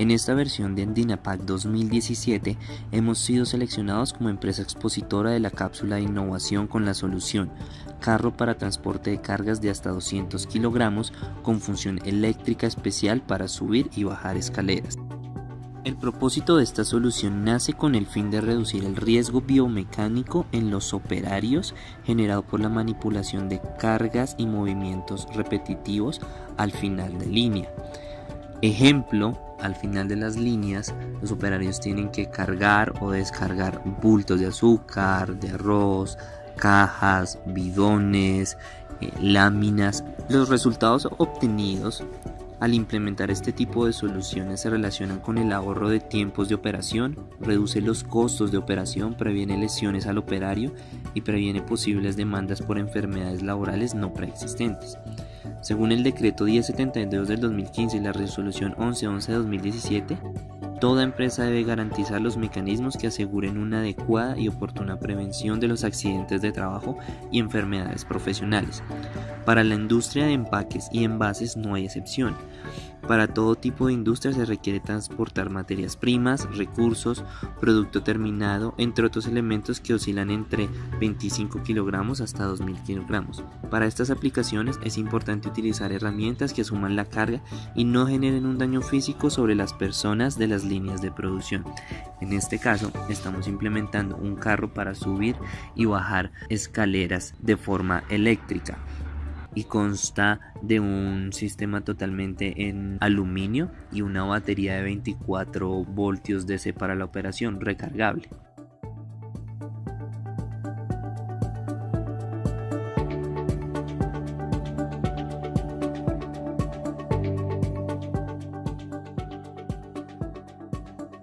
En esta versión de Andinapac 2017 hemos sido seleccionados como empresa expositora de la cápsula de innovación con la solución carro para transporte de cargas de hasta 200 kilogramos con función eléctrica especial para subir y bajar escaleras. El propósito de esta solución nace con el fin de reducir el riesgo biomecánico en los operarios generado por la manipulación de cargas y movimientos repetitivos al final de línea. Ejemplo, al final de las líneas los operarios tienen que cargar o descargar bultos de azúcar, de arroz, cajas, bidones, eh, láminas. Los resultados obtenidos al implementar este tipo de soluciones se relacionan con el ahorro de tiempos de operación, reduce los costos de operación, previene lesiones al operario y previene posibles demandas por enfermedades laborales no preexistentes. Según el decreto 1072 del 2015 y la resolución 1111 de 2017, Toda empresa debe garantizar los mecanismos que aseguren una adecuada y oportuna prevención de los accidentes de trabajo y enfermedades profesionales. Para la industria de empaques y envases no hay excepción. Para todo tipo de industria se requiere transportar materias primas, recursos, producto terminado, entre otros elementos que oscilan entre 25 kilogramos hasta 2000 kilogramos. Para estas aplicaciones es importante utilizar herramientas que asuman la carga y no generen un daño físico sobre las personas de las líneas de producción. En este caso estamos implementando un carro para subir y bajar escaleras de forma eléctrica y consta de un sistema totalmente en aluminio y una batería de 24 voltios DC para la operación recargable.